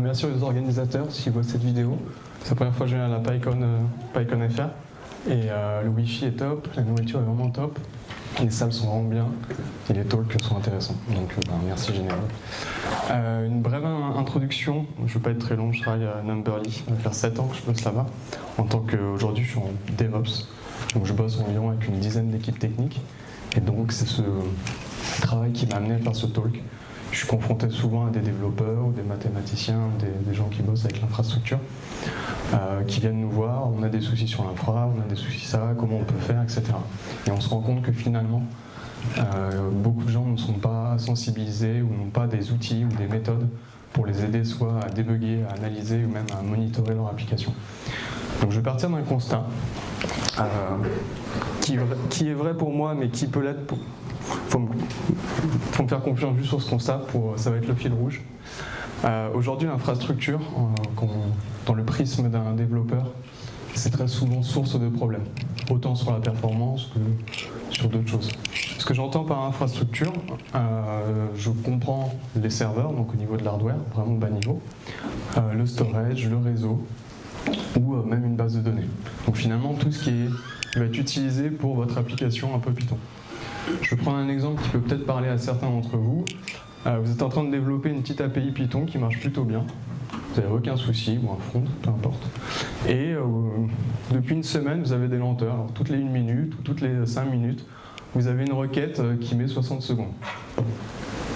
Merci aux organisateurs s'ils voient cette vidéo. C'est la première fois que je viens à la PyCon, euh, FR. Et euh, le Wi-Fi est top, la nourriture est vraiment top, les salles sont vraiment bien et les talks sont intéressants. Donc euh, ben, merci Général. Euh, une brève in- introduction, je ne veux pas être très long, je travaille à Numberly, ça faire 7 ans que je bosse là-bas. En tant qu'aujourd'hui je suis en DevOps, donc je bosse environ avec une dizaine d'équipes techniques. Et donc c'est ce travail qui m'a amené à faire ce talk. Je suis confronté souvent à des développeurs ou des mathématiciens, des, gens qui bossent avec l'infrastructure, euh, qui viennent nous voir, on a des soucis sur l'infra, on a des soucis ça, comment on peut faire, etc. Et on se rend compte que finalement, euh, beaucoup de gens ne sont pas sensibilisés ou n'ont pas des outils ou des méthodes pour les aider soit à débugger, à analyser ou même à monitorer leur application. Donc je vais partir d'un constat euh, qui, qui est vrai pour moi mais qui peut l'être pour... Faut me, faut me faire confiance juste sur ce constat, ça va être le fil rouge. Euh, Aujourd'hui l'infrastructure, euh, dans le prisme d'un développeur, c'est très souvent source de problèmes, autant sur la performance que sur d'autres choses. Ce que j'entends par infrastructure, euh, je comprends les serveurs, donc au niveau de l'hardware, vraiment bas niveau, le storage, le réseau, ou même une base de données. Donc finalement tout ce qui est- va être utilisé pour votre application un peu Python. Je vais prendre un exemple qui peut peut-être parler à certains d'entre vous. Euh, vous êtes en train de développer une petite API Python qui marche plutôt bien. Vous n'avez aucun souci, ou un front, peu importe. Et euh, depuis une semaine, vous avez des lenteurs. Alors, toutes les 1 minute ou toutes les 5 minutes, vous avez une requête euh, qui met 60 secondes.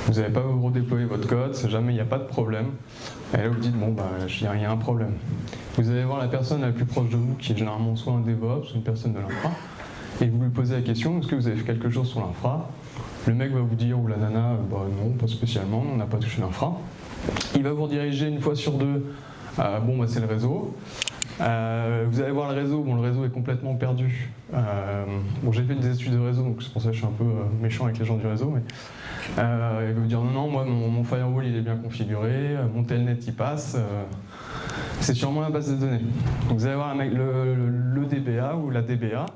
Vous n'avez pas redéployé votre code, jamais, il n'y a pas de problème. Et là, vous dites, bon, bah, il y a- il y a un problème. Vous allez voir la personne la plus proche de vous, qui est généralement soit un DevOps, ou une personne de l'infra, et vous lui posez la question, est-ce que vous avez fait quelque chose sur l'infra? Le mec va vous dire, ou la nana, bah non, pas spécialement, on n'a pas touché l'infra. Il va vous rediriger une fois sur deux, euh, bon, bah, c'est le réseau. Euh, vous allez voir le réseau, bon, le réseau est complètement perdu. Euh, bon, j'ai fait des études de réseau, donc c'est pour ça que je suis un peu euh, méchant avec les gens du réseau, mais euh, il va vous dire non, non, moi mon, firewall il est bien configuré, euh, mon telnet il passe, euh, c'est sûrement la base de données. Donc vous allez voir le DBA ou la DBA.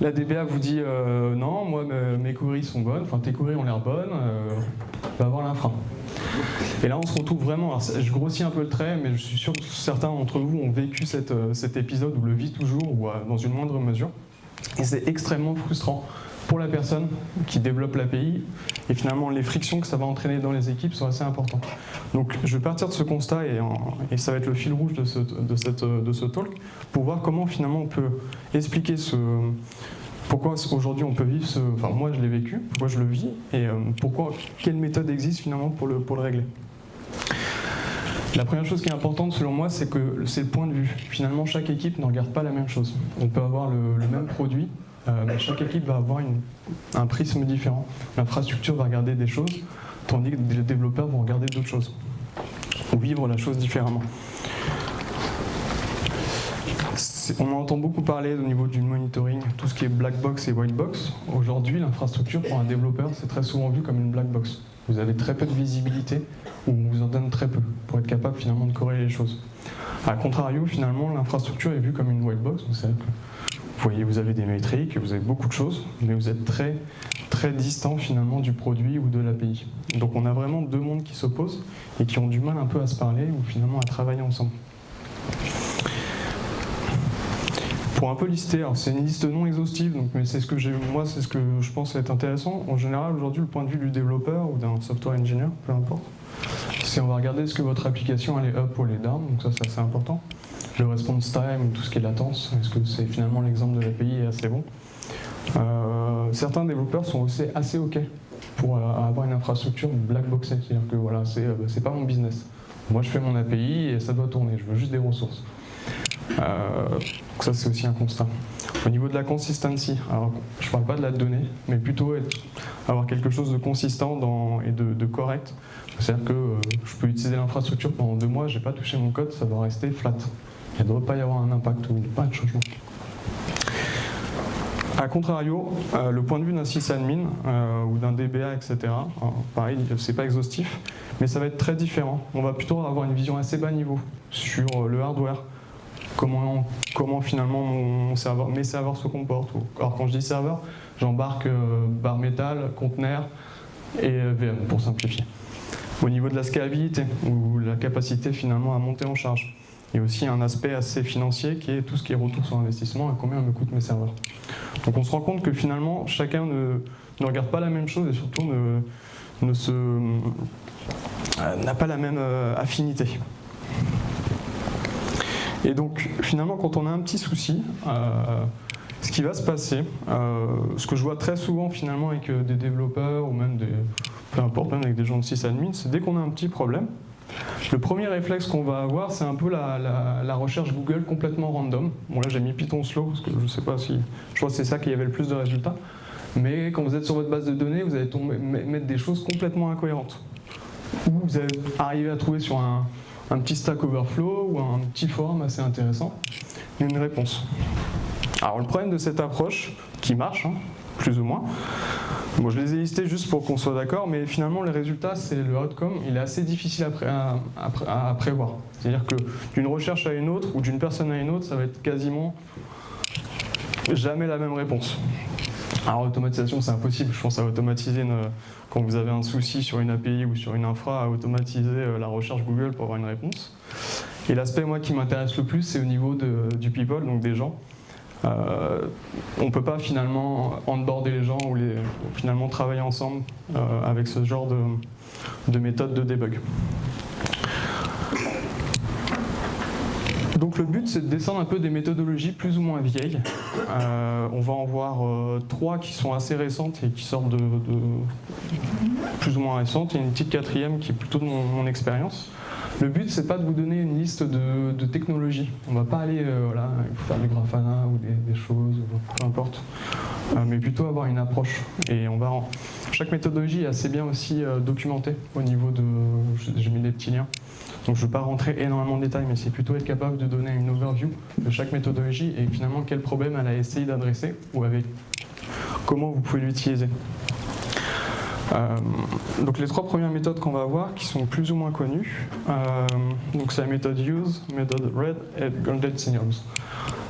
La DBA vous dit euh, non, moi me- mes queries sont bonnes, enfin tes queries ont l'air bonnes, euh, va voir l'infra. Et là on se retrouve vraiment, alors, je grossis un peu le trait, mais je suis sûr que certains d'entre vous ont vécu euh, cet épisode ou le vit toujours ou euh, dans une moindre mesure. Et c'est extrêmement frustrant pour la personne qui développe l'API et finalement les frictions que ça va entraîner dans les équipes sont assez importantes. Donc je vais partir de ce constat et, ça va être le fil rouge de ce, de, cette, de ce talk pour voir comment finalement on peut expliquer ce, pourquoi aujourd'hui on peut vivre ce, enfin moi je l'ai vécu, pourquoi je le vis et euh, pourquoi, quelle méthode existe finalement pour le, pour le régler. La première chose qui est importante selon moi, c'est que c'est le point de vue. Finalement, chaque équipe ne regarde pas la même chose. On peut avoir le même produit, euh, mais chaque équipe va avoir un prisme différent. L'infrastructure va regarder des choses, tandis que les développeurs vont regarder d'autres choses. Ou vivre la chose différemment. On en entend beaucoup parler au niveau du monitoring, tout ce qui est black box et white box. Aujourd'hui, l'infrastructure pour un développeur, c'est très souvent vu comme une black box. Vous avez très peu de visibilité ou on vous en donne très peu pour être capable finalement de corréler les choses. A contrario, finalement, l'infrastructure est vue comme une white box. Vous voyez, vous avez des métriques, vous avez beaucoup de choses, mais vous êtes très très distant finalement du produit ou de l'API. Donc on a vraiment deux mondes qui s'opposent et qui ont du mal un peu à se parler ou finalement à travailler ensemble. Pour un peu lister, alors c'est une liste non exhaustive, donc, mais c'est ce que j'ai, moi c'est ce que je pense être intéressant. En général, aujourd'hui, le point de vue du développeur ou d'un software engineer, peu importe, c'est on va regarder est-ce que votre application elle est up ou elle est down, donc ça c'est assez important. Le response time, tout ce qui est latence, est-ce que c'est finalement l'exemple de l'API est assez bon. Euh, certains développeurs sont aussi assez ok pour euh, avoir une infrastructure black boxée, c'est-à-dire que voilà, c'est euh, c'est pas mon business. Moi je fais mon API et ça doit tourner, je veux juste des ressources. Donc ça c'est aussi un constat. Au niveau de la consistency, alors je parle pas de la donnée, mais plutôt avoir quelque chose de consistant et de, correct. C'est-à-dire que je peux utiliser l'infrastructure pendant deux mois, j'ai pas touché mon code, ça doit rester flat. Il ne devrait pas y avoir un impact ou pas de changement. A contrario, euh, le point de vue d'un sysadmin euh, ou d'un DBA, etc., alors, pareil, c'est pas exhaustif, mais ça va être très différent. On va plutôt avoir une vision assez bas niveau sur euh, le hardware, comment, finalement mon, serveur, mes serveurs se comportent. Alors quand je dis serveur, j'embarque euh, barre métal, conteneur et VM pour simplifier. au niveau de la scalabilité ou la capacité finalement à monter en charge. Il y a aussi un aspect assez financier qui est tout ce qui est retour sur investissement et combien me coûtent mes serveurs. Donc on se rend compte que finalement chacun ne, regarde pas la même chose et surtout ne, euh, n'a pas la même euh, affinité. Et donc finalement quand on a un petit souci, euh, ce qui va se passer, ce que je vois très souvent finalement avec des développeurs ou même des, peu importe, même avec des gens de sysadmin, c'est dès qu'on a un petit problème, le premier réflexe qu'on va avoir, c'est un peu la, recherche Google complètement random. Bon là j'ai mis Python slow, parce que je sais pas si... Je crois que c'est ça qui avait le plus de résultats. Mais quand vous êtes sur votre base de données, vous allez tomber, mettre des choses complètement incohérentes. Ou vous allez arriver à trouver sur un, petit Stack Overflow ou un petit forum assez intéressant une réponse. Alors le problème de cette approche, qui marche, hein, plus ou moins, Bon, je les ai listés juste pour qu'on soit d'accord, mais finalement, les résultats, c'est le outcome, il est assez difficile à, prévoir. C'est-à-dire que d'une recherche à une autre, ou d'une personne à une autre, ça va être quasiment jamais la même réponse. Alors, automatisation, c'est impossible. Je pense à automatiser, quand vous avez un souci sur une API ou sur une infra, à automatiser euh, la recherche Google pour avoir une réponse. Et l'aspect, moi, qui m'intéresse le plus, c'est au niveau du people, donc des gens. Euh, on ne peut pas finalement onboarder les gens ou les, finalement travailler ensemble euh, avec ce genre de, de méthode de debug. Donc le but c'est de descendre un peu des méthodologies plus ou moins vieilles. Euh, on va en voir trois qui sont assez récentes et qui sortent de, plus ou moins récentes et une petite quatrième qui est plutôt de mon expérience. Le but, c'est pas de vous donner une liste de, technologies. On va pas aller, euh, faire du Grafana ou des, choses, peu importe. Euh, mais plutôt avoir une approche. Et on va Chaque méthodologie est assez bien aussi euh, documentée au niveau de... J'ai mis des petits liens. Donc je ne veux pas rentrer énormément de détails, mais c'est plutôt être capable de donner une overview de chaque méthodologie et finalement quel problème elle a essayé d'adresser ou avec comment vous pouvez l'utiliser. Euh, donc les trois premières méthodes qu'on va voir, qui sont plus ou moins connues, euh, donc c'est la méthode use, méthode red et golden signals.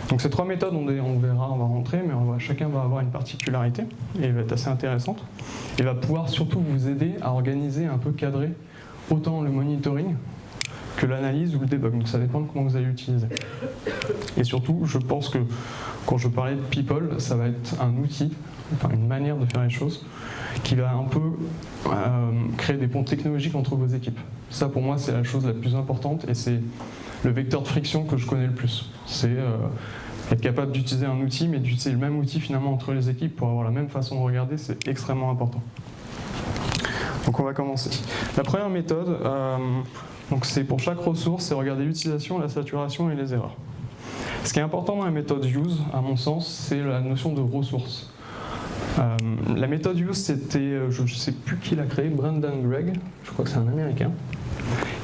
Donc ces trois méthodes, on, verra, on va rentrer, mais chacun va avoir une particularité et va être assez intéressante. Et va pouvoir surtout vous aider à organiser, un peu cadrer autant le monitoring que l'analyse ou le debug. Donc ça dépend de comment vous allez l'utiliser. Et surtout, je pense que quand je parlais de people, ça va être un outil, enfin une manière de faire les choses qui va un peu euh, créer des ponts technologiques entre vos équipes. Ça pour moi c'est la chose la plus importante et c'est le vecteur de friction que je connais le plus. C'est euh, être capable d'utiliser un outil mais d'utiliser le même outil finalement entre les équipes pour avoir la même façon de regarder, c'est extrêmement important. Donc on va commencer. La première méthode, euh, c'est pour chaque ressource, c'est regarder l'utilisation, la saturation et les erreurs. Ce qui est important dans la méthode use, à mon sens, c'est la notion de ressources. Euh, la méthode use, c'était, euh, je ne sais plus qui l'a créé, Brendan Gregg, je crois que c'est un américain,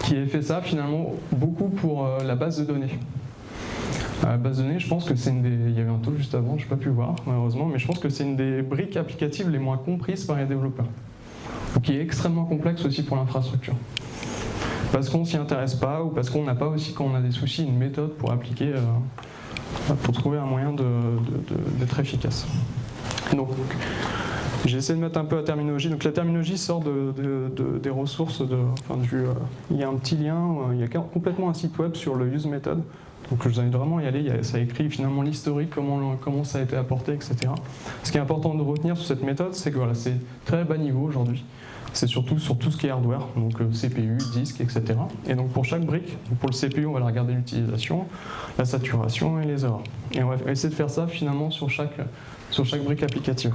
qui a fait ça finalement beaucoup pour euh, la base de données. La base de données, je pense que c'est une des... Il y avait un taux juste avant, je n'ai pas pu voir malheureusement, mais je pense que c'est une des briques applicatives les moins comprises par les développeurs. Qui est extrêmement complexe aussi pour l'infrastructure. Parce qu'on ne s'y intéresse pas ou parce qu'on n'a pas aussi, quand on a des soucis, une méthode pour appliquer, pour trouver un moyen d'être efficace. Donc, j'ai essayé de mettre un peu la terminologie. Donc la terminologie sort des ressources, de, enfin, euh, il y a un petit lien, euh, il y a complètement un site web sur le use method. Donc je vous invite vraiment à y aller, ça écrit finalement l'historique, comment, comment ça a été apporté, etc. Ce qui est important de retenir sur cette méthode, c'est que voilà, c'est très bas niveau aujourd'hui. C'est surtout sur tout ce qui est hardware, donc euh, CPU, disque, etc. Et donc pour chaque brique, pour le CPU, on va regarder l'utilisation, la saturation et les erreurs. Et on va essayer de faire ça finalement sur chaque sur chaque brique applicative.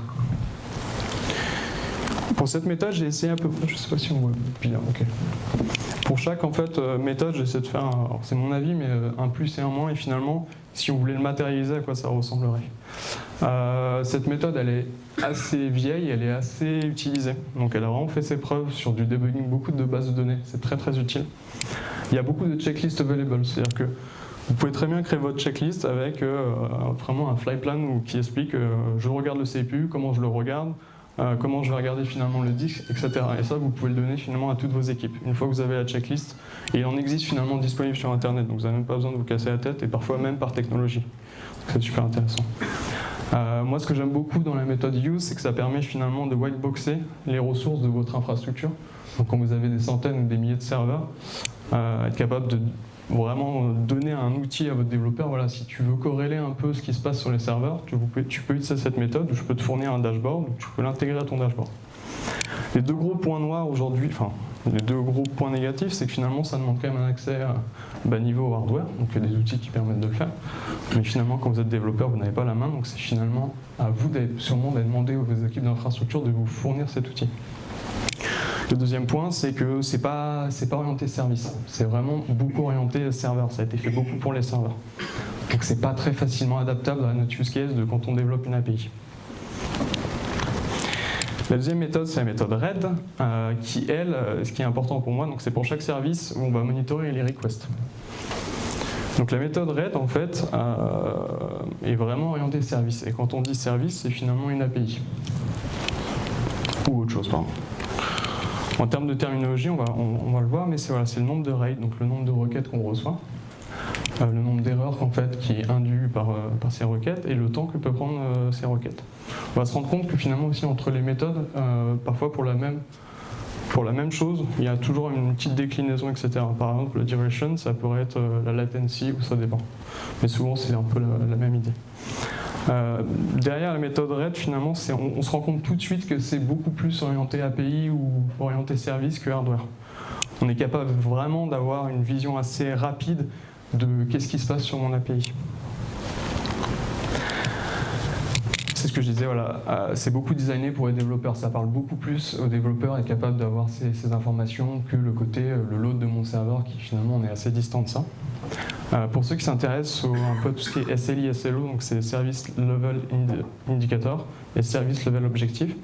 Pour cette méthode, j'ai essayé à peu près, je sais pas si on voit bien, ok. Pour chaque en fait, euh, méthode, j'essaie de faire, c'est mon avis, mais euh, un plus et un moins, et finalement, si on voulait le matérialiser, à quoi ça ressemblerait. Euh, cette méthode, elle est assez vieille, elle est assez utilisée. Donc elle a vraiment fait ses preuves sur du debugging, beaucoup de bases de données, c'est très très utile. Il y a beaucoup de checklists available, c'est-à-dire que vous pouvez très bien créer votre checklist avec euh, vraiment un fly plan qui explique euh, je regarde le CPU, comment je le regarde, euh, comment je vais regarder finalement le disque, etc. Et ça, vous pouvez le donner finalement à toutes vos équipes. Une fois que vous avez la checklist, il en existe finalement disponible sur Internet, donc vous n'avez même pas besoin de vous casser la tête, et parfois même par technologie. C'est super intéressant. moi, ce que j'aime beaucoup dans la méthode use, c'est que ça permet finalement de whiteboxer les ressources de votre infrastructure Donc quand vous avez des centaines ou des milliers de serveurs, être capable de vraiment donner un outil à votre développeur. Voilà, si tu veux corréler un peu ce qui se passe sur les serveurs, tu, tu peux utiliser cette méthode, je peux te fournir un dashboard, tu peux l'intégrer à ton dashboard. Les deux gros points noirs aujourd'hui, enfin les deux gros points négatifs, c'est que finalement ça demande quand même un accès à bas niveau au hardware, donc il y a des outils qui permettent de le faire. Mais finalement quand vous êtes développeur, vous n'avez pas la main, donc c'est finalement à vous sûrement d'aller demander aux équipes d'infrastructure de vous fournir cet outil. Le deuxième point, c'est que c'est pas, pas orienté service. C'est vraiment beaucoup orienté serveur. Ça a été fait beaucoup pour les serveurs. Donc c'est pas très facilement adaptable à notre use case de quand on développe une API. La deuxième méthode, c'est la méthode RED, euh, qui, elle, euh, ce qui est important pour moi, c'est pour chaque service où on va monitorer les requests. Donc la méthode RED, en fait, euh, est vraiment orientée service. Et quand on dit service, c'est finalement une API. Ou autre chose, pardon. En termes de terminologie, on va, le voir, mais c'est le nombre de raids, donc le nombre de requêtes qu'on reçoit, euh, le nombre d'erreurs fait, qui est induit par, euh, par, ces requêtes et le temps que peut prendre euh, ces requêtes. On va se rendre compte que finalement aussi entre les méthodes, parfois pour la même pour la même chose, il y a toujours une petite déclinaison, etc. Par exemple, le duration, ça pourrait être la latency ou ça dépend. Mais souvent, c'est un peu la même idée. Euh, derrière la méthode RED, finalement, on, se rend compte tout de suite que c'est beaucoup plus orienté API ou orienté service que hardware. On est capable vraiment d'avoir une vision assez rapide de qu'est-ce qui se passe sur mon API. C'est ce que je disais, voilà, euh, c'est beaucoup designé pour les développeurs, ça parle beaucoup plus aux développeurs, être capable d'avoir ces, informations que le côté, euh, le load de mon serveur qui finalement est assez distant de ça. Euh, pour ceux qui s'intéressent un peu tout ce qui est SLI, SLO, donc c'est Service Level Indicator et Service Level Objective,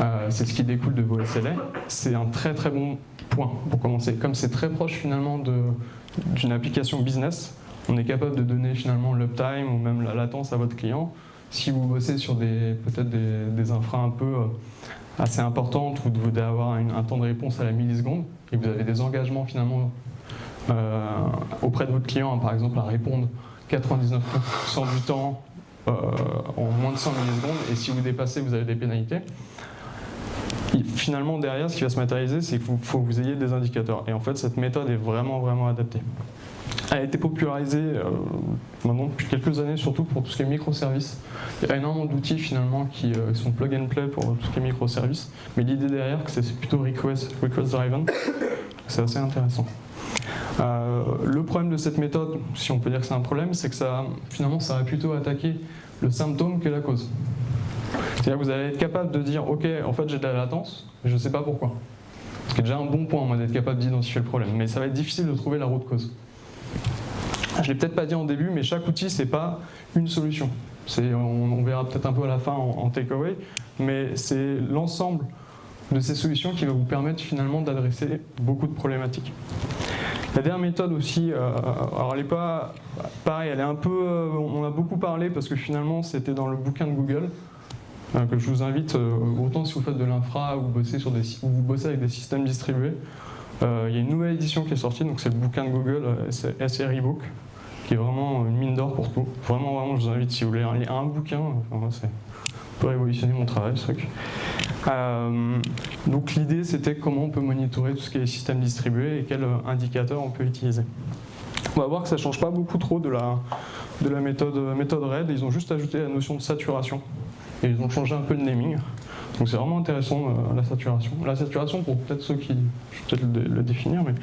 euh, c'est ce qui découle de vos SLA. C'est un très très bon point pour commencer. Comme c'est très proche finalement d'une application business, on est capable de donner finalement l'uptime ou même la latence à votre client. Si vous bossez sur peut-être des, des infras un peu euh, assez importantes où vous devez avoir un temps de réponse à la milliseconde et vous avez des engagements finalement auprès de votre client, hein, par exemple, à répondre 99% du temps euh, en moins de 100 millisecondes, et si vous dépassez, vous avez des pénalités. finalement, derrière, ce qui va se matérialiser, c'est qu'il faut, que vous ayez des indicateurs. Et en fait, cette méthode est vraiment, vraiment adaptée. Elle a été popularisée euh, maintenant depuis quelques années, surtout pour tout ce qui est microservices. Il y a énormément d'outils finalement qui sont plug and play pour tout ce qui est microservices, mais l'idée derrière, c'est plutôt request driven. C'est assez intéressant. Euh, le problème de cette méthode, si on peut dire que c'est un problème, c'est que ça, finalement, ça va plutôt attaquer le symptôme que la cause. C'est-à-dire que vous allez être capable de dire, ok, en fait j'ai de la latence, mais je ne sais pas pourquoi. Ce qui est déjà un bon point, d'être capable d'identifier le problème. Mais ça va être difficile de trouver la route cause. Je ne l'ai peut-être pas dit en début, mais chaque outil, c'est pas une solution. On, verra peut-être un peu à la fin en takeaway, mais c'est l'ensemble de ces solutions qui va vous permettre finalement d'adresser beaucoup de problématiques. La dernière méthode aussi, euh, alors elle est pas pareil, elle est un peu, euh, on a beaucoup parlé parce que finalement c'était dans le bouquin de Google euh, que je vous invite, autant si vous faites de l'infra ou vous bossez sur des, ou vous bossez avec des systèmes distribués, il y a une nouvelle édition qui est sortie, donc c'est le bouquin de Google, c'est SRE Book, qui est vraiment une mine d'or pour tout. Vraiment, vraiment, je vous invite si vous voulez lire un bouquin, enfin, c'est peut révolutionner mon travail ce truc. Euh, donc l'idée c'était comment on peut monitorer tout ce qui est système distribué et quels indicateurs on peut utiliser. On va voir que ça ne change pas beaucoup trop de la, de la méthode, méthode RAID, ils ont juste ajouté la notion de saturation et ils ont changé un peu le naming. Donc c'est vraiment intéressant euh, la saturation. La saturation pour peut-être ceux qui, je vais peut-être le, définir, mais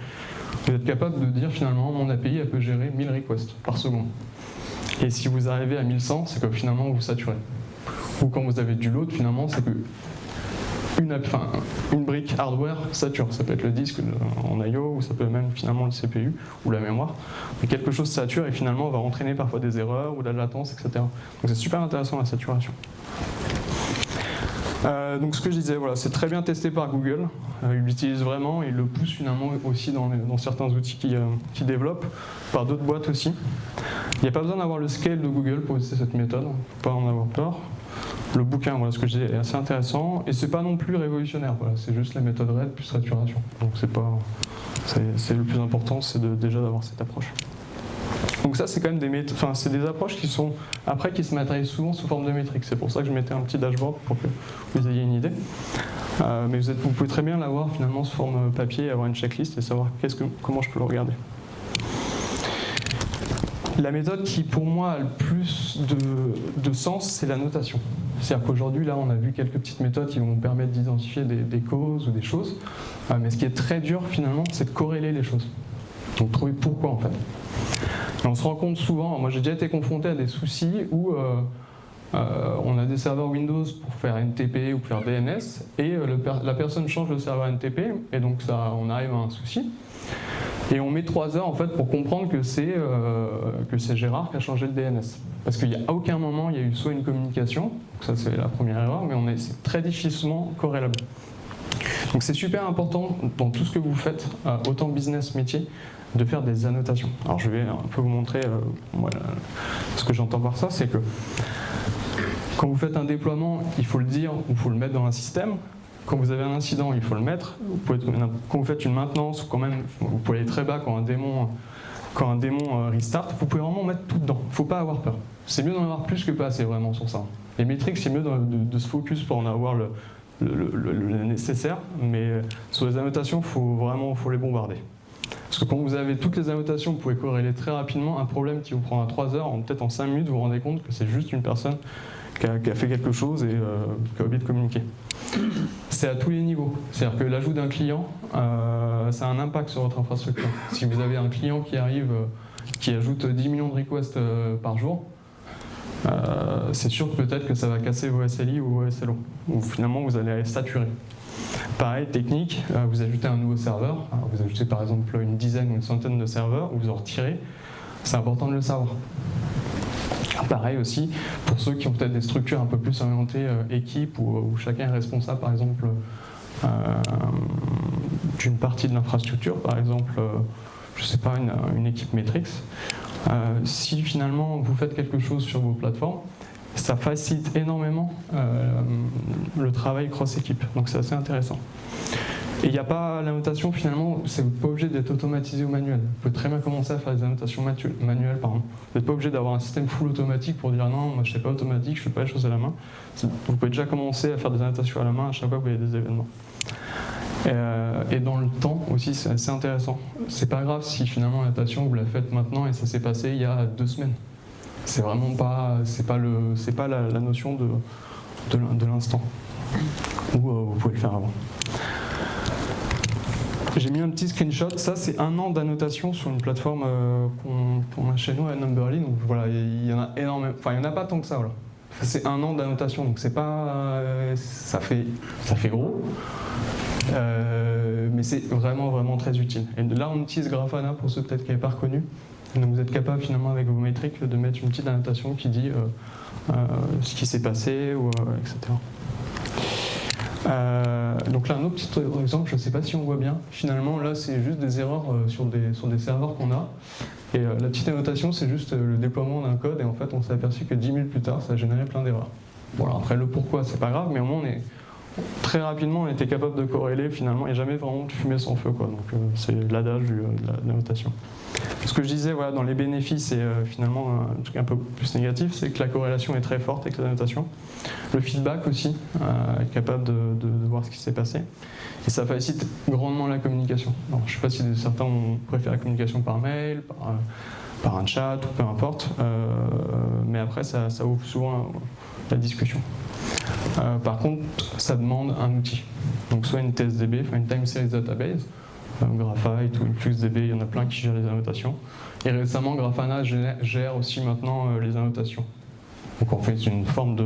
vous êtes capable de dire finalement mon API elle peut gérer 1000 requests par seconde. Et si vous arrivez à 1100, c'est que finalement vous saturez. Ou quand vous avez du load, finalement, c'est que une, brique hardware sature. Ça peut être le disque en I.O. ou ça peut même finalement le CPU ou la mémoire. Mais quelque chose sature et finalement va entraîner parfois des erreurs ou de la latence, etc. Donc c'est super intéressant la saturation. Euh, donc ce que je disais, voilà, c'est très bien testé par Google. Euh, ils l'utilisent vraiment et ils le poussent finalement aussi dans, certains outils qu'ils euh, développent, par d'autres boîtes aussi. Il n'y a pas besoin d'avoir le scale de Google pour utiliser cette méthode, il ne faut pas en avoir peur le bouquin, voilà ce que dis, est assez intéressant et c'est pas non plus révolutionnaire. C'est juste la méthode RAID plus saturation. Donc c'est pas, c'est le plus important, c'est déjà d'avoir cette approche. Donc ça, c'est quand même des enfin, c'est des approches qui sont après qui se matérialisent souvent sous forme de métriques. C'est pour ça que je mettais un petit dashboard pour que vous ayez une idée. Euh, mais vous, pouvez très bien l'avoir finalement sous forme papier, avoir une checklist et savoir comment je peux le regarder. La méthode qui pour moi a le plus de, sens, c'est la notation. C'est-à-dire qu'aujourd'hui, là, on a vu quelques petites méthodes qui vont permettre d'identifier des, causes ou des choses. Euh, mais ce qui est très dur finalement, c'est de corréler les choses. Donc trouver pourquoi en fait. on se rend compte souvent, moi j'ai déjà été confronté à des soucis où euh, euh, on a des serveurs Windows pour faire NTP ou faire DNS et la personne change le serveur NTP et donc ça, on arrive à un souci. Et on met trois heures en fait pour comprendre que c'est euh, Gérard qui a changé le DNS. Parce qu'il n'y a aucun moment il y a eu soit une communication, ça c'est la première erreur, mais c'est très difficilement corrélable. Donc c'est super important dans tout ce que vous faites, euh, autant business, métier, de faire des annotations. Alors je vais un peu vous montrer euh, ce que j'entends par ça, c'est que quand vous faites un déploiement, il faut le dire il faut le mettre dans un système. Quand vous avez un incident, il faut le mettre. Quand vous faites une maintenance, ou quand même, vous pouvez aller très bas quand un démon, quand un démon euh, restart, vous pouvez vraiment mettre tout dedans. Il ne faut pas avoir peur. C'est mieux d'en avoir plus que pas assez vraiment sur ça. Les métriques, c'est mieux de, se focus pour en avoir le, nécessaire, mais euh, sur les annotations, il faut vraiment faut les bombarder. Parce que quand vous avez toutes les annotations, vous pouvez corréler très rapidement un problème qui vous prendra 3 heures, peut-être en 5 minutes, vous vous rendez compte que c'est juste une personne qui a, fait quelque chose et euh, qui a oublié de communiquer. C'est à tous les niveaux. C'est-à-dire que l'ajout d'un client, euh, ça a un impact sur votre infrastructure. Si vous avez un client qui arrive, euh, qui ajoute 10 millions de requests par jour, c'est sûr peut-être que ça va casser vos SLI ou vos SLO, ou finalement vous allez saturer. Pareil, technique, vous ajoutez un nouveau serveur, vous ajoutez par exemple une dizaine ou une centaine de serveurs, vous en retirez, c'est important de le savoir. Pareil aussi, pour ceux qui ont peut-être des structures un peu plus orientées euh, équipe, où, chacun est responsable par exemple euh, d'une partie de l'infrastructure, par exemple, euh, je sais pas, une, équipe Matrix, si finalement vous faites quelque chose sur vos plateformes, ça facilite énormément le travail cross-équipe, donc c'est assez intéressant. Et il n'y a pas la notation finalement, c'est pas obligé d'être automatisé ou manuel. Vous pouvez très bien commencer à faire des annotations manuelles. Pardon. Vous n'êtes pas obligé d'avoir un système full automatique pour dire non, moi je ne fais pas automatique, je ne fais pas les choses à la main. Vous pouvez déjà commencer à faire des annotations à la main à chaque fois que vous avez des événements. Euh, et dans le temps aussi, c'est assez intéressant. C'est pas grave si finalement l'annotation vous la faites maintenant et ça s'est passé il y a deux semaines. C'est vraiment pas, c'est pas le, c'est pas la, notion de, de l'instant. Ou euh, vous pouvez le faire avant. J'ai mis un petit screenshot. Ça, c'est un an d'annotation sur une plateforme euh, qu'on a chez nous à Numberly. Donc voilà, il y en a énormément. Enfin, il n'y en a pas tant que ça. Voilà. C'est un an d'annotation, donc c'est pas. Euh, ça, fait, ça fait gros. Euh, mais c'est vraiment, vraiment très utile. Et là, on utilise Grafana pour ceux peut-être qui n'avaient pas reconnu. Donc vous êtes capable finalement avec vos métriques de mettre une petite annotation qui dit ce qui s'est passé, ou, etc. Euh, donc là, un autre petit exemple, je ne sais pas si on voit bien. Finalement, là, c'est juste des erreurs euh, sur des, sur des serveurs qu'on a. Et euh, la petite annotation, c'est juste le déploiement d'un code. Et en fait, on s'est aperçu que 10 minutes plus tard, ça a généré plein d'erreurs. Bon, après, le pourquoi, c'est pas grave, mais au moins, on est, très rapidement, on était capable de corréler finalement et jamais vraiment de fumer sans feu. Quoi. Donc c'est l'adage de la notation. Ce que je disais voilà, dans les bénéfices et euh, finalement un truc un peu plus négatif, c'est que la corrélation est très forte avec la notation. Le feedback aussi, euh, est capable de, voir ce qui s'est passé. Et ça facilite grandement la communication. je ne sais pas si certains ont préféré la communication par mail, par, euh, un chat, ou peu importe, mais après ça, ouvre souvent la discussion. par contre, ça demande un outil. Donc soit une TSDB, une Time Series Database, Graphite ou InfluxDB, il y en a plein qui gèrent les annotations. Et récemment, Grafana gère aussi maintenant euh, les annotations. Donc en fait, c'est une forme de,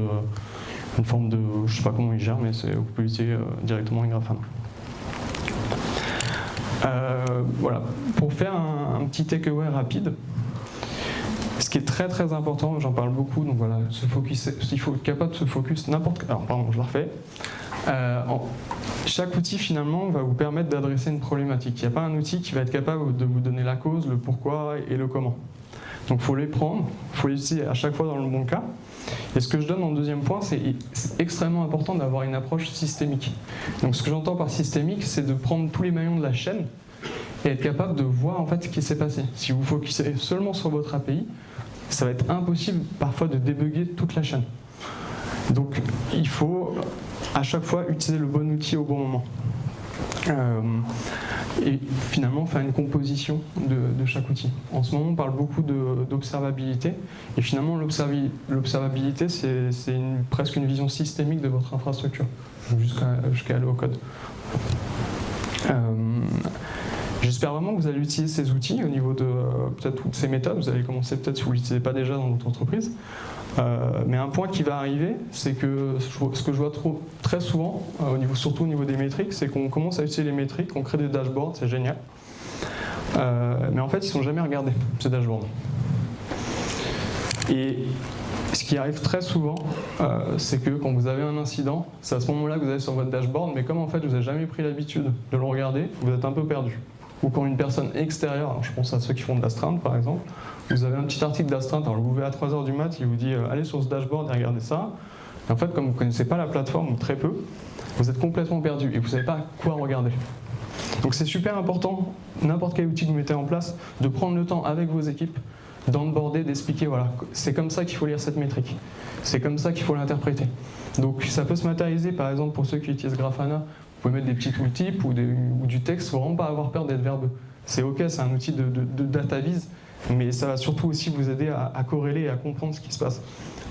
une forme de, je sais pas comment ils gèrent, mais vous pouvez utiliser euh, directement Grafana. Euh, voilà, pour faire un, petit takeaway rapide, qui est très très important, j'en parle beaucoup, donc voilà, se focus, il faut être capable de se focus n'importe. Alors pardon, je le refais. Euh, chaque outil finalement va vous permettre d'adresser une problématique. Il n'y a pas un outil qui va être capable de vous donner la cause, le pourquoi et le comment. Donc il faut les prendre, il faut les utiliser à chaque fois dans le bon cas. Et ce que je donne en deuxième point, c'est extrêmement important d'avoir une approche systémique. Donc ce que j'entends par systémique, c'est de prendre tous les maillons de la chaîne et être capable de voir en fait ce qui s'est passé. Si vous focusez seulement sur votre API, ça va être impossible parfois de débugger toute la chaîne. Donc il faut à chaque fois utiliser le bon outil au bon moment. Euh, et finalement faire une composition de, chaque outil. En ce moment, on parle beaucoup d'observabilité, et finalement, l'observabilité, c'est presque une vision systémique de votre infrastructure, jusqu'à aller au code. Euh, j'espère vraiment que vous allez utiliser ces outils au niveau de peut-être toutes ces méthodes. Vous allez commencer peut-être si vous ne l'utilisez pas déjà dans votre entreprise. Euh, mais un point qui va arriver, c'est que ce que je vois très souvent, euh, surtout au niveau des métriques, c'est qu'on commence à utiliser les métriques, on crée des dashboards, c'est génial. Euh, mais en fait, ils ne sont jamais regardés, ces dashboards. Et ce qui arrive très souvent, c'est que quand vous avez un incident, c'est à ce moment-là que vous allez sur votre dashboard, mais comme en fait vous n'avez jamais pris l'habitude de le regarder, vous êtes un peu perdu. Ou quand une personne extérieure, je pense à ceux qui font de l'astreinte par exemple, vous avez un petit article d'astreinte, alors vous ouvrez à 3h du mat, il vous dit euh, allez sur ce dashboard et regardez ça. Et en fait, comme vous ne connaissez pas la plateforme, ou très peu, vous êtes complètement perdu et vous ne savez pas quoi regarder. Donc c'est super important, n'importe quel outil que vous mettez en place, de prendre le temps avec vos équipes, d'onboarder, d'expliquer, voilà, c'est comme ça qu'il faut lire cette métrique, c'est comme ça qu'il faut l'interpréter. Donc ça peut se matérialiser, par exemple, pour ceux qui utilisent Grafana, pouvez mettre des petits tooltips ou, du texte, faut vraiment pas avoir peur d'être verbeux. C'est ok, c'est un outil de, de, data vise, mais ça va surtout aussi vous aider à, corréler et à comprendre ce qui se passe.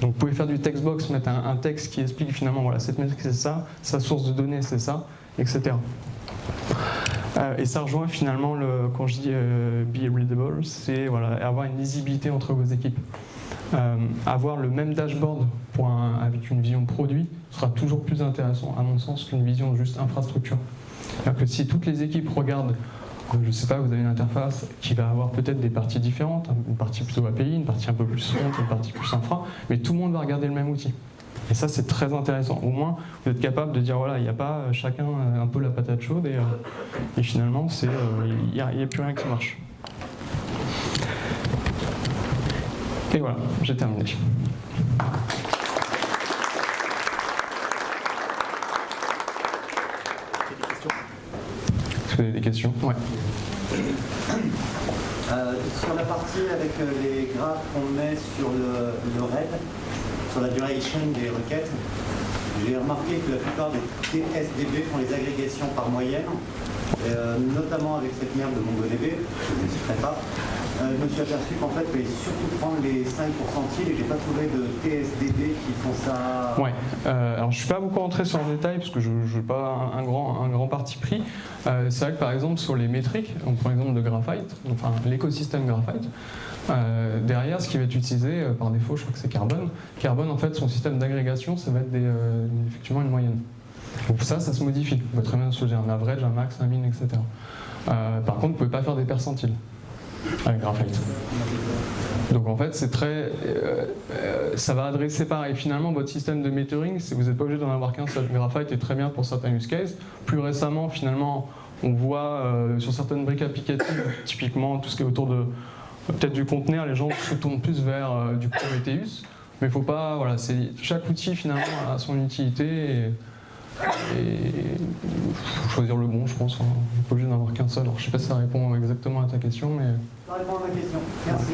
Donc vous pouvez faire du textbox, mettre un, texte qui explique finalement, voilà, cette métrique c'est ça, sa source de données c'est ça, etc. Euh, et ça rejoint finalement, le, quand je dis euh, be readable, c'est voilà, avoir une lisibilité entre vos équipes. Euh, avoir le même dashboard avec une vision produit sera toujours plus intéressant, à mon sens, qu'une vision juste infrastructure. que si toutes les équipes regardent je ne sais pas, vous avez une interface qui va avoir peut-être des parties différentes, une partie plutôt API, une partie un peu plus front, une partie plus infra, mais tout le monde va regarder le même outil. Et ça, c'est très intéressant. Au moins, vous êtes capable de dire, voilà, il n'y a pas chacun un peu la patate chaude, et, euh, finalement, euh, il n'y a plus rien qui marche. Et voilà, j'ai terminé. vous avez des questions? Ouais. Euh, sur la partie avec euh, les graphes qu'on met sur le, le RAID, sur la duration des requêtes, j'ai remarqué que la plupart des TSDB font les agrégations par moyenne, euh, notamment avec cette merde de MongoDB, je ne citerai pas. Euh, je me suis aperçu qu'en fait, il fallait surtout prendre les 5 pourcentiles et j'ai pas trouvé de TSDB qui font ça. Ouais, euh, alors je suis pas beaucoup rentré sur le détail parce que je n'ai pas un, grand, un grand parti pris. Euh, c'est vrai que par exemple sur les métriques, on prend l'exemple de Graphite, enfin l'écosystème Graphite, derrière, ce qui va être utilisé par défaut, je crois que c'est Carbon. Carbon, en fait, son système d'agrégation, ça va être effectivement une moyenne. Donc ça, ça se modifie. Vous pouvez très bien choisir un average, un max, un min, etc. par contre, vous ne pouvez pas faire des percentiles avec Graphite. Donc en fait, c'est très, euh, euh, ça va adresser pareil. Finalement, votre système de metering, vous n'êtes pas obligé d'en avoir qu'un seul. Graphite est très bien pour certains use cases. Plus récemment, finalement, on voit euh, sur certaines briques applicatives, typiquement tout ce qui est autour de peut-être du conteneur, les gens se tournent plus vers du Prometheus. Mais faut pas, voilà, chaque outil finalement a son utilité. Et il faut choisir le bon, je pense. Hein. On n'est pas obligé d'en avoir qu'un seul. Alors, je ne sais pas si ça répond exactement à ta question, mais... Ça répond à ma question. Merci.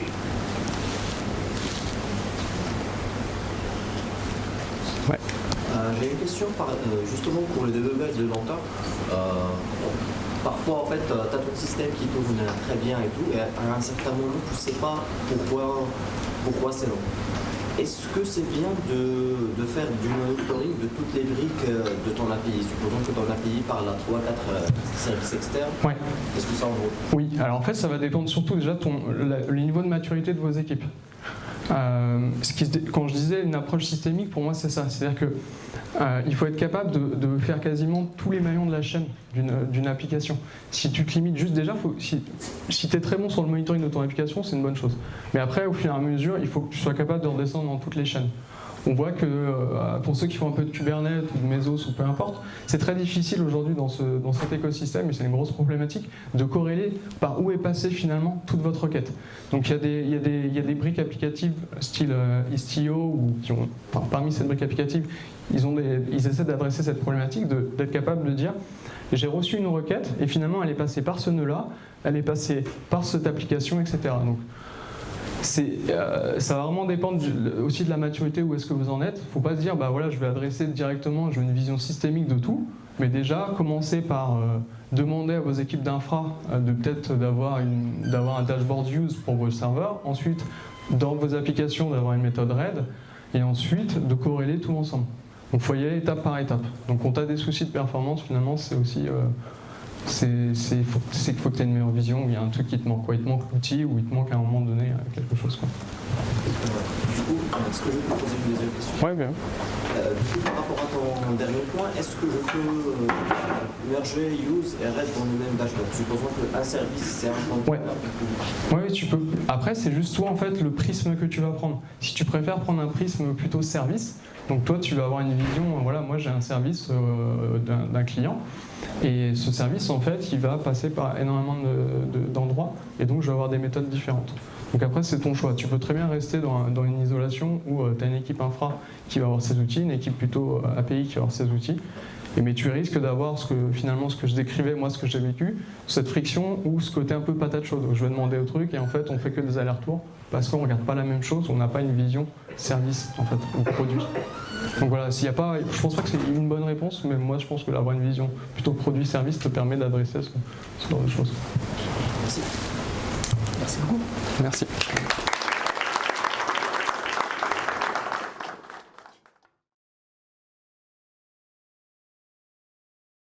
Ouais. Euh, J'ai une question euh, justement pour le développement de longtemps. Euh, parfois, en fait, tu as ton système qui tourne très bien et tout, et à un certain moment, tu ne sais pas pourquoi, pourquoi c'est long. Est-ce que c'est bien de, faire du monitoring de toutes les briques euh, de ton API Supposons que ton API parle à 3-4 euh, services externes. Ouais. Est-ce que ça en vaut? Oui, alors en fait ça va dépendre surtout déjà de le niveau de maturité de vos équipes. Euh, quand je disais une approche systémique, pour moi c'est ça. C'est-à-dire qu'il euh, faut être capable de, faire quasiment tous les maillons de la chaîne d'une application. Si tu te limites juste déjà, si, si tu es très bon sur le monitoring de ton application, c'est une bonne chose. Mais après, au fur et à mesure, il faut que tu sois capable de redescendre dans toutes les chaînes on voit que euh, pour ceux qui font un peu de Kubernetes ou de Mesos ou peu importe, c'est très difficile aujourd'hui dans, cet écosystème, et c'est une grosse problématique, de corréler par où est passée finalement toute votre requête. Donc il y a des, briques applicatives style euh, Istio, ou parmi ces briques applicatives, ils, essaient d'adresser cette problématique, d'être capable de dire j'ai reçu une requête et finalement elle est passée par ce nœud-là, elle est passée par cette application, etc. euh, ça va vraiment dépendre aussi de la maturité où est-ce que vous en êtes. faut pas se dire, bah voilà, je vais adresser directement, veux une vision systémique de tout, mais déjà commencer par euh, demander à vos équipes d'infra euh, de peut-être d'avoir, un dashboard use pour vos serveurs, ensuite dans vos applications d'avoir une méthode RAID, et ensuite de corréler tout ensemble. Donc il faut y aller étape par étape. Donc quand tu as des soucis de performance, finalement, c'est aussi... c'est qu'il faut que tu aies une meilleure vision, ou il y a un truc qui te manque, quoi. il te manque l'outil, ou il te manque à un moment donné euh, quelque chose. Du coup, est-ce que je peux poser une deuxième question Ouais, bien. Euh, Du coup, par rapport à ton dernier point, est-ce que je peux euh, merger use et RED dans le même dashboard? Supposons qu'un service, c'est un Ouais. conteneur. Oui, oui, tu peux. Après, c'est juste toi, en fait, le prisme que tu vas prendre. Si tu préfères prendre un prisme plutôt service, donc toi, tu vas avoir une vision, euh, voilà, moi j'ai un service euh, d'un client, et ce service, en fait, il va passer par énormément de- de- d'endroits, et donc je vais avoir des méthodes différentes. Donc après, c'est ton choix. Tu peux très bien rester dans, un- dans une isolation où tu as une équipe infra qui va avoir ses outils, une équipe plutôt euh, API qui va avoir ses outils, mais tu risques d'avoir finalement ce que je décrivais, moi ce que j'ai vécu, cette friction ou ce côté un peu patate chaude. où Je vais demander au truc et en fait on fait que des allers-retours parce qu'on regarde pas la même chose, on n'a pas une vision service en fait ou produit. Donc voilà, s'il y a pas, je pense pas que c'est une bonne réponse, mais moi je pense que d'avoir une vision plutôt produit-service te permet d'adresser ce, ce genre de choses. Merci. Merci beaucoup. Merci.